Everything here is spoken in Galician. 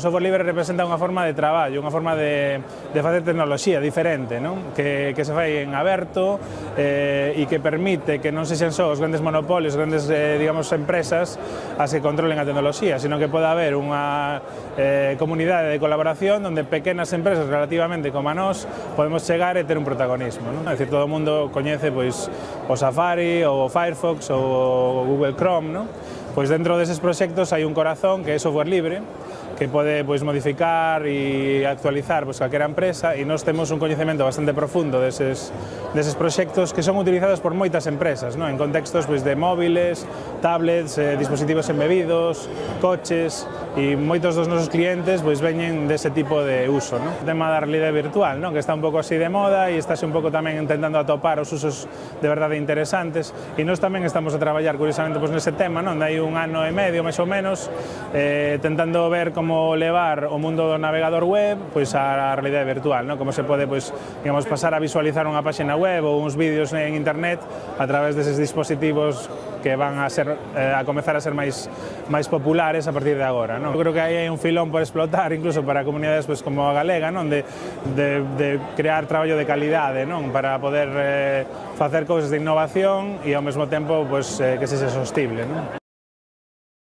O software libre representa unha forma de traballo, unha forma de, de facer tecnoloxía diferente, non? Que, que se fai en aberto eh, e que permite que non sexan só os grandes monopolios, grandes, eh, digamos, empresas as que controlen a tecnoloxía, sino que poda haber unha eh, comunidade de colaboración onde pequenas empresas relativamente como a nós podemos chegar e ter un protagonismo, non? É dicir, todo o mundo coñece pois o Safari, ou o Firefox, ou o Google Chrome, non? Pois dentro deses proxectos hai un corazón que é software libre, que pode pois, modificar e actualizar pois, calquera empresa e nós temos un coñecemento bastante profundo deses, deses proxectos que son utilizados por moitas empresas, non? en contextos pois, de móviles, tablets, eh, dispositivos embebidos, coches e moitos dos nosos clientes pois, veñen dese tipo de uso. Non? O tema da realidade virtual, non? que está un pouco así de moda e estáse un pouco tamén intentando atopar os usos de verdade interesantes e nós tamén estamos a traballar curiosamente pois, nese tema, non? de hai un ano e medio, máis ou menos, eh, tentando ver como levar o mundo do navegador web pois á realidade virtual, non? Como se pode pois, digamos, pasar a visualizar unha páxina web ou uns vídeos en internet a través deses dispositivos que van a ser eh, a comezar a ser máis máis populares a partir de agora, non? Eu creo que aí hai un filón por explotar incluso para comunidades pois como a galega, non, de de de crear traballo de calidade, non, para poder eh, facer cousas de innovación e ao mesmo tempo pois eh, que sexa sostible, non?